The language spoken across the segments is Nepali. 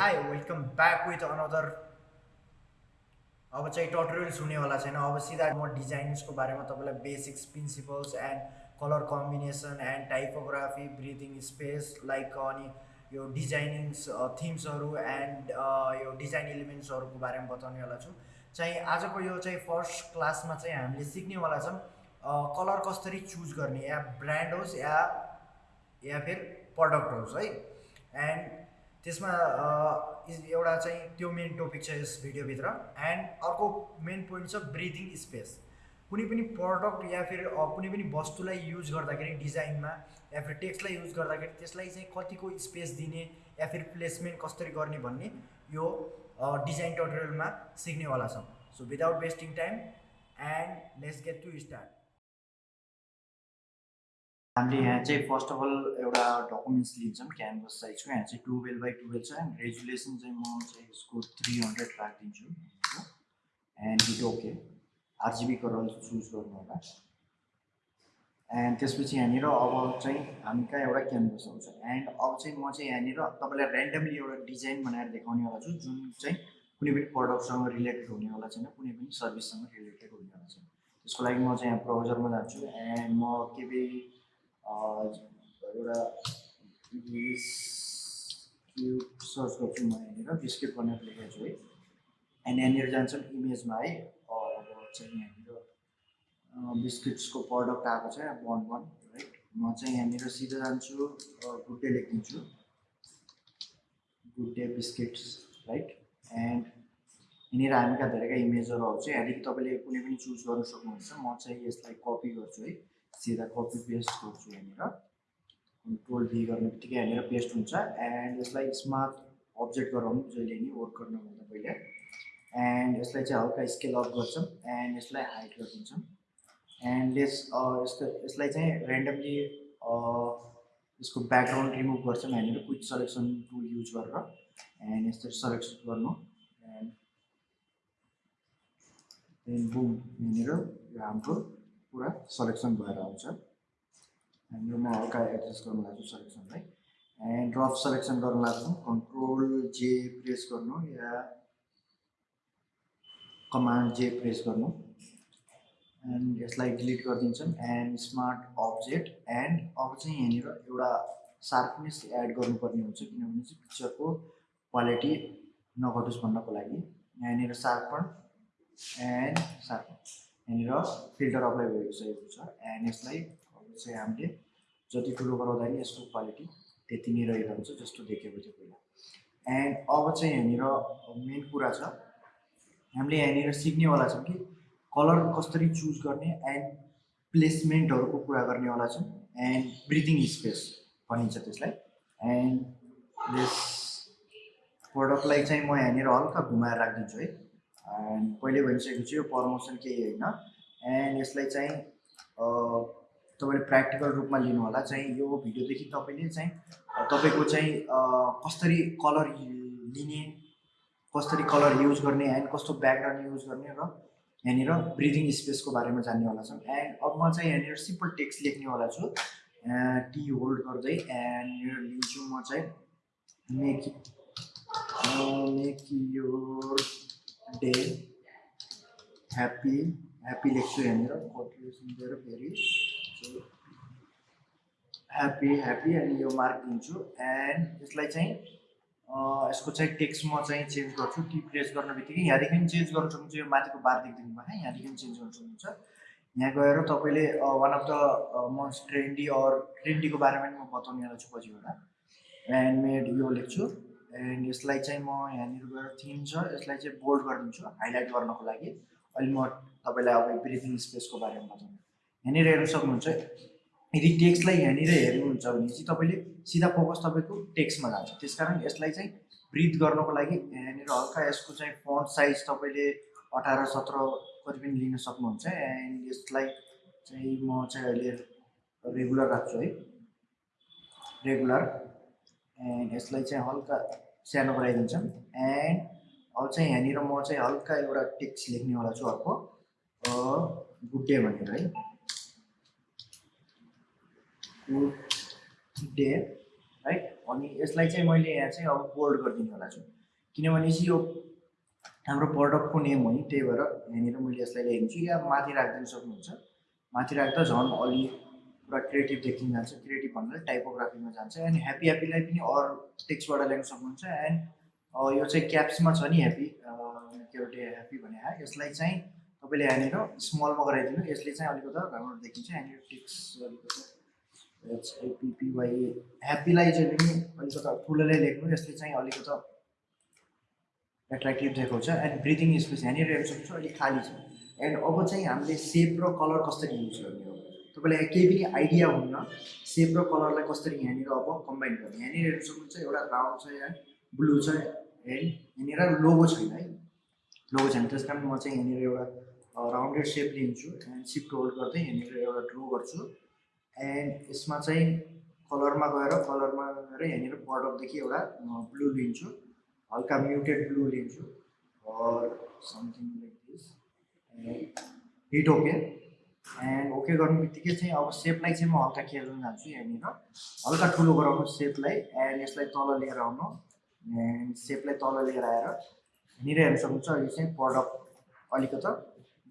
Hi welcome back with another अब चाहिँ टटोरियल्स हुनेवाला छैन अब सिधा म डिजाइन्सको बारेमा तपाईँलाई basics principles and colour combination and typography breathing space like अनि यो डिजाइनिङ्स थिम्सहरू एन्ड यो डिजाइन इलिमेन्ट्सहरूको बारेमा बताउनेवाला छु चाहिँ आजको यो चाहिँ फर्स्ट क्लासमा चाहिँ हामीले सिक्नेवाला छौँ कलर कसरी चुज गर्ने या ब्रान्ड होस् या या फिर प्रडक्ट होस् है एन्ड त्यसमा एउटा चाहिँ त्यो मेन टपिक छ यस भिडियोभित्र एन्ड अर्को मेन पोइन्ट छ ब्रिदिङ स्पेस कुनै पनि प्रडक्ट या फिर कुनै पनि वस्तुलाई युज गर्दाखेरि डिजाइनमा या फिर टेक्स्टलाई युज गर्दाखेरि त्यसलाई चाहिँ कतिको स्पेस दिने या फिर प्लेसमेन्ट कसरी गर्ने भन्ने यो डिजाइन टोटोरियलमा सिक्नेवाला छौँ. So without wasting time and let's get to start हामीले यहाँ चाहिँ फर्स्ट अफ अल एउटा डकुमेन्ट्स लिन्छौँ क्यानभस साइजको यहाँ चाहिँ टुवेल्भ बाई टुवेल्भ छ। एन्ड रेजुलेसन चाहिँ म चाहिँ यसको थ्री हन्ड्रेड राखिदिन्छु। And it okay RGB colour choose गर्नु होला। एन्ड त्यसपछि यहाँनिर अब चाहिँ हामी कहाँ एउटा क्यानभस आउँछ। एन्ड अब चाहिँ म चाहिँ यहाँनिर तपाईँलाई ऱ्यान्डमली एउटा डिजाइन बनाएर देखाउनेवाला छु जुन चाहिँ कुनै पनि प्रडक्टसँग रिलेटेड हुनेवाला छैन कुनै पनि सर्भिससँग रिलेटेड हुनेवाला छैन। त्यसको लागि म चाहिँ यहाँ ब्राउजरमा जान्छु। एन्ड म के एउटा क्युब सर्च गर्छु म यहाँनिर बिस्किट बनाएर लेखेको है। एन्ड यहाँनिर जान्छौँ इमेजमा है। अब चाहिँ यहाँनिर बिस्किट्सको प्रडक्ट आएको छ वान वान राइट म चाहिँ यहाँनिर सिधै जान्छु good day लेखिदिन्छु। Good day biscuits right and यहाँनिर हामी कहाँ धेरैका इमेजहरू आउँछ यहाँदेखि तपाईँले कुनै पनि चुज गर्नु सक्नुहुन्छ। म चाहिँ यसलाई कपी गर्छु है। सिधा कपी पेस्ट गर्छु यहाँनिर। कन्ट्रोल भी गर्ने बित्तिकै यहाँनिर पेस्ट हुन्छ। एन्ड यसलाई स्मार्ट अब्जेक्ट गराउनु जहिले नि वर्क गर्नुभन्दा पहिले। एन्ड यसलाई चाहिँ हल्का स्केल अप गर्छौँ। एन्ड यसलाई हाइट गरिदिन्छौँ। एन्ड यस यस्तो यसलाई चाहिँ ऱ्यान्डमली यसको ब्याकग्राउन्ड रिमुभ गर्छौँ यहाँनिर क्विक सलेक्सन टुल युज गरेर। एन्ड यस्तो सलेक्ट गर्नु। एन्ड बुम यहाँनिर यो हाम्रो पुरा सलेक्सन भएर आउँछ। हाम्रो म हल्का एडजस्ट गर्नु लाग्छु सलेक्सनलाई एन्ड रफ सलेक्सन गर्नु लाग्छौँ कन्ट्रोल जे प्रेस गर्नु या कमान्ड जे प्रेस गर्नु। एन्ड यसलाई डिलिट गरिदिन्छौँ एन्ड स्मार्ट अब्जेक्ट एन्ड अब चाहिँ यहाँनिर एउटा सार्पनेस एड गर्नुपर्ने हुन्छ किनभने चाहिँ पिक्चरको क्वालिटी नघटोस् भन्नको लागि। यहाँनिर सार्पन एन्ड सार्पन यहाँनिर फिल्टर अप्लाई भइसकेको छ। एन्ड यसलाई चाहिँ हामीले जति ठुलो गराउँदा नि यसको क्वालिटी त्यति नै रहिरहन्छ जस्तो देखेको थियो पहिला। एन्ड अब चाहिँ यहाँनिर मेन कुरा छ हामीले यहाँनिर सिक्नेवाला छौँ कि कलर कसरी चुज गर्ने एन्ड प्लेसमेन्टहरूको कुरा गर्नेवाला छौँ। एन्ड ब्रिदिङ स्पेस भनिन्छ त्यसलाई। एन्ड यस प्रडक्टलाई चाहिँ म यहाँनिर हल्का घुमाएर राखिदिन्छु है। एन्ड पहिले भनिसकेको छु यो प्रमोसन केही होइन? एन्ड यसलाई चाहिँ तपाईँले प्र्याक्टिकल रूपमा लिनु होला चाहिँ यो भिडियोदेखि तपाईँले चाहिँ तपाईँको चाहिँ कसरी कलर लिने कसरी कलर युज गर्ने एन्ड कस्तो ब्याकग्राउन्ड युज गर्ने र यहाँनिर ब्रिदिङ स्पेसको बारेमा जान्नेवाला छौँ एन्ड अब म चाहिँ यहाँनिर सिम्पल टेक्स्ट लेख्नेवाला छु। टी होल्ड गर्दै एन्ड यो लिन्छु म चाहिँ make make your day happy happy लेख्छु यहाँनिर कन्ट्रिब्युसन दिएर फेरि ह्याप्पी ह्याप्पी अनि यो मार्क दिन्छु एन्ड यसलाई चाहिँ यसको चाहिँ टेक्स्ट म चाहिँ चेन्ज गर्छु टी प्रेस गर्ने बित्तिकै यहाँदेखि चेन्ज गर्नु सक्नुहुन्छ यो माथिको बार देख्दिनु भयो यहाँदेखि चेन्ज गर्नु सक्नुहुन्छ। यहाँ गएर तपाईँले one of the most trendy or ट्रेन्डीको बारेमा म बताउनेवाला छु पछिबाट ह्यान्डमेड यो लेख्छु एन्ड यसलाई चाहिँ म यहाँनिर गएर थिम छ यसलाई चाहिँ बोल्ड गरिदिन्छु हाइलाइट गर्नको लागि। अहिले म तपाईँलाई अब ब्रिदिङ स्पेसको बारेमा बताउनु यहाँनिर हेर्नु सक्नुहुन्छ यदि टेक्स्टलाई यहाँनिर हेर्नुहुन्छ भने चाहिँ तपाईँले सिधा फोकस तपाईँको टेक्स्टमा जान्छ। त्यस कारण यसलाई चाहिँ ब्रिथ गर्नको लागि यहाँनिर हल्का यसको चाहिँ फन्ट साइज तपाईँले अठार सत्र कति पनि लिन सक्नुहुन्छ। एन्ड यसलाई चाहिँ म चाहिँ अहिले रेगुलर राख्छु है। रेगुलर एन्ड यसलाई चाहिँ हल्का सानो गराइदिन्छौँ एन्ड अब चाहिँ यहाँनिर म चाहिँ हल्का एउटा टेक्स्ट लेख्नेवाला छु अर्को। गुड डे भनेर है। गुड डे राइट अनि यसलाई चाहिँ मैले यहाँ चाहिँ अब बोल्ड गरिदिनेवाला छु। किनभने चाहिँ यो हाम्रो प्रडक्टको नेम हो नि त्यही भएर यहाँनिर मैले यसलाई ल्याइदिन्छु या माथि राखिदिनु सक्नुहुन्छ। माथि राख्दा झन् अलि पुरा क्रिएटिभ देखिन जान्छ क्रिएटिभ भन्नाले टाइपोग्राफीमा जान्छ। एन्ड ह्याप्पी ह्याप्पीलाई पनि अरू टेक्स्टबाट ल्याउनु सक्नुहुन्छ। एन्ड यो चाहिँ क्याप्समा छ नि ह्याप्पी के अरे ह्याप्पी भने यसलाई चाहिँ तपाईँले यहाँनिर स्मलमा गराइदिनु। यसले चाहिँ अलिकति राम्रो देखिन्छ। यहाँनिर टेक्स्ट अलिकति एचएपिपिवाई ह्याप्पीलाई चाहिँ पनि अलिकति ठुलोले लेख्नु। यसले चाहिँ अलिकति एट्र्याक्टिभ देखाउँछ। एन्ड ब्रिदिङ स्पेस यहाँनिर हेर्नु सक्छु अलिक खाली छ। एन्ड अब चाहिँ हामीले सेप र कलर कसरी युज गर्ने तपाईँलाई केही पनि आइडिया हुन्न सेप र कलरलाई कसरी यहाँनिर अब कम्बाइन गर्ने? यहाँनिर हेर्नु सक्नुहुन्छ एउटा राउन्ड छ यहाँ ब्लू छ एन्ड यहाँनिर लोगो छैन है। लोगो छैन त्यस कारण म चाहिँ यहाँनिर एउटा राउन्डेड सेप लिन्छु एन्ड सिफ्ट होल्ड गर्दै यहाँनिर एउटा ड्रो गर्छु। एन्ड यसमा चाहिँ कलरमा गएर कलरमा गएर यहाँनिर बर्डरदेखि एउटा ब्लू लिन्छु हल्का म्युटेड ब्लू लिन्छु something like this and hit okay and okay गर्नु बित्तिकै चाहिँ अब सेपलाई चाहिँ म हल्का खेल्न जान्छु यहाँनिर। हल्का ठुलो गराउनु सेपलाई एन्ड यसलाई तल लिएर आउनु। एन्ड सेपलाई तल लिएर आएर यहाँनिर हेर्नु सक्नुहुन्छ यो चाहिँ प्रडक्ट अलिकति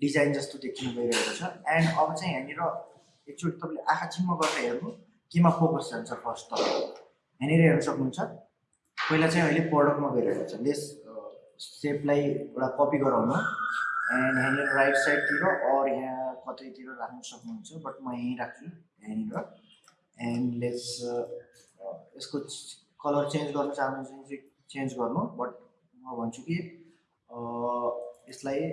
डिजाइन जस्तो देखिनु गइरहेको छ। एन्ड अब चाहिँ यहाँनिर एकचोटि तपाईँले आँखा चिम्म गरेर हेर्नु। केमा फोकस जान्छ फर्स्ट त? यहाँनिर हेर्नु सक्नुहुन्छ। पहिला चाहिँ अहिले प्रडक्टमा गइरहेको छ। लेस सेपलाई एउटा कपी गराउनु। एन्ड यहाँनिर राइट साइडतिर अर यहाँ कतैतिर राख्नु सक्नुहुन्छ बट म यहीँ राख्छु यहाँनिर। एन्ड लेस यसको कलर चेन्ज गर्न भने चाहिँ चेन्ज गर्नु बट म भन्छु कि यसलाई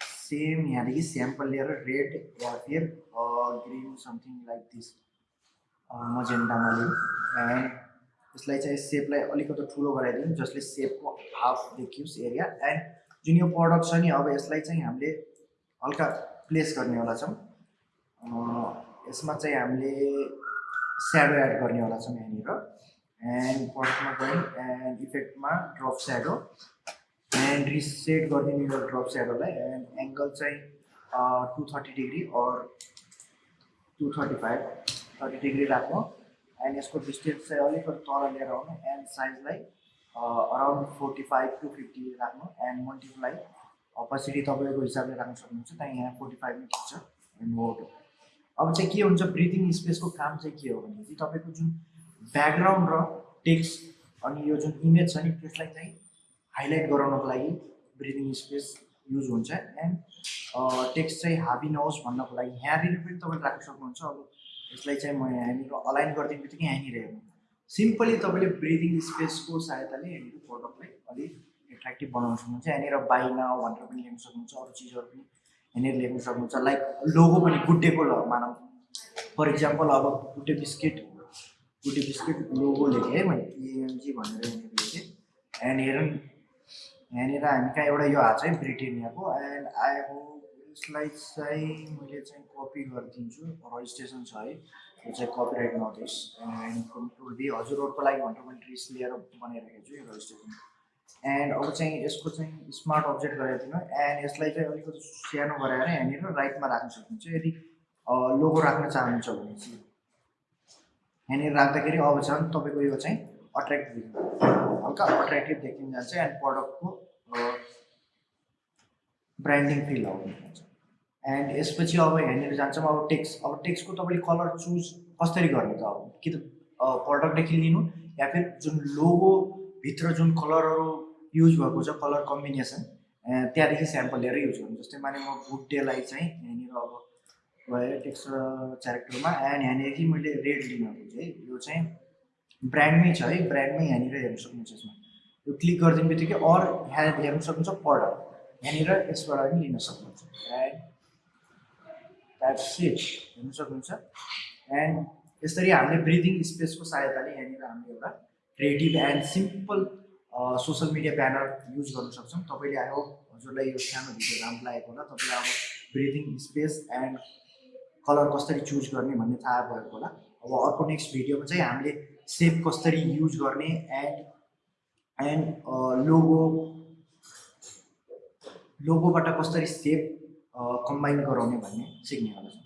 सेम यहाँदेखि स्याम्पल लिएर रेड या फिर ग्रिन समथिङ लाइक दिस मजेन्टामा लिउँ एन्ड यसलाई चाहिँ सेपलाई अलिकति ठुलो गराइदिउँ जसले सेपको हाफ देखियोस् एरिया एन्ड जुन यो प्रडक्ट छ नि अब यसलाई चाहिँ हामीले हल्का प्लेस गर्नेवाला छौँ। यसमा चाहिँ हामीले स्याडो एड गर्नेवाला छौँ यहाँनिर। एन्ड प्रडक्टमा गयौँ एन्ड इफेक्टमा ड्रप स्याडो एन्ड रिसेट गरिदिने यो ड्रप स्याडोलाई एन्ड एङ्गल चाहिँ to thirty degree or to thirty five thirty degree राख्नु एन्ड यसको डिस्टेन्स चाहिँ अलिकति तल लिएर आउनु। And साइजलाई around forty five to fifty राख्नु एन्ड मल्टिप्लाई अपोसिटी तपाईँको हिसाबले राख्नु सक्नुहुन्छ। त्यहाँ यहाँ फोर्टी फाइभ नै खिच्छ एन्ड मोटो अब चाहिँ के हुन्छ? ब्रिदिङ स्पेसको काम चाहिँ के हो भने चाहिँ तपाईँको जुन ब्याकग्राउन्ड र टेक्स्ट अनि यो जुन इमेज छ नि त्यसलाई चाहिँ हाइलाइट गराउनको लागि ब्रिदिङ स्पेस युज हुन्छ। एन्ड टेक्स्ट चाहिँ हाबी नहोस् भन्नको लागि यहाँनिर पनि तपाईँले राख्न सक्नुहुन्छ। अब यसलाई चाहिँ म यहाँनिर अलाइन गरिदिने बित्तिकै यहाँनिर हेर्नु। सिम्पली तपाईँले ब्रिदिङ स्पेसको सहायताले यहाँनिर प्रडक्टलाई अलिक एट्र्याक्टिभ बनाउन सक्नुहुन्छ। यहाँनिर बाई नाउ भनेर पनि लेख्न सक्नुहुन्छ अरू चिजहरू पनि यहाँनिर लेख्न सक्नुहुन्छ। लाइक लोगो पनि गुड्डेको ल मानौँ फर इक्जाम्पल अब गुड्डे बिस्किट गुड्डे बिस्किट लोगो लेखेँ है मैले इएमजी भनेर यहाँनिर लेखेँ। हेरौँ यहाँनिर हामी कहाँ एउटा यो हात है ब्रिटेनियाको एन्ड आई होप यसलाई चाहिँ मैले चाहिँ कपी गरिदिन्छु रजिस्ट्रेसन छ है यो चाहिँ कपिराइट नोटिस एन्ड हजुरहरूको लागि भनेर मैले ट्रिस लिएर बनाइरहेको छु यो रजिस्ट्रेसन। एन्ड अब चाहिँ यसको चाहिँ स्मार्ट अब्जेक्ट गराइदिनु एन्ड यसलाई चाहिँ अलिकति सानो गराएर यहाँनिर राइटमा राख्न सक्नुहुन्छ यदि लोगो राख्न चाहनुहुन्छ भने चाहिँ। यहाँनिर राख्दाखेरि अब झन् तपाईँको यो चाहिँ अट्र्याक्टिभ हल्का अट्र्याक्टिभ देखिन जान्छ एन्ड प्रडक्टको ब्रान्डिङ फिल जान्छ एन्ड यसपछि अब यहाँनिर जान्छौँ अब टेक्स्ट अब टेक्स्टको तपाईँले कलर चुज कसरी गर्ने त अब? कि त प्रडक्टदेखि लिनु या फिर जुन लोगोभित्र जुन कलरहरू युज भएको छ कलर कम्बिनेसन त्यहाँदेखि स्याम्पल लिएर युज गर्नु। जस्तै माने म गुड डेलाई चाहिँ यहाँनिर अब गएँ टेक्स्ट क्यारेक्टरमा एन्ड यहाँनिर मैले रेड लिन खोजेँ यो चाहिँ ब्रान्डमै छ है ब्रान्डमै यहाँनिर हेर्नु सक्नुहुन्छ यसमा। यो क्लिक गरिदिने बित्तिकै अर यहाँ हेर्नु सक्नुहुन्छ प्रडक्ट यहाँनिर यसबाट पनि लिन सक्नुहुन्छ। एन्ड द्याट्स इट हेर्नु सक्नुहुन्छ। एन्ड यसरी हामीले ब्रिदिङ स्पेसको सहायताले यहाँनिर हामीले एउटा creative and simple social media banner use गर्न सक्छौँ। तपाईँले आयो हजुरलाई यो सानो भिडियो राम्रो लागेको होला। तपाईँलाई अब ब्रिदिङ स्पेस एन्ड कलर कसरी चुज गर्ने भन्ने थाहा भएको होला। अब अर्को नेक्स्ट भिडियोमा चाहिँ हामीले सेप कसरी युज गर्ने एन्ड एन्ड लोगो लोगोबाट कसरी सेप कम्बाइन गराउने भन्ने सिक्नेवाला छ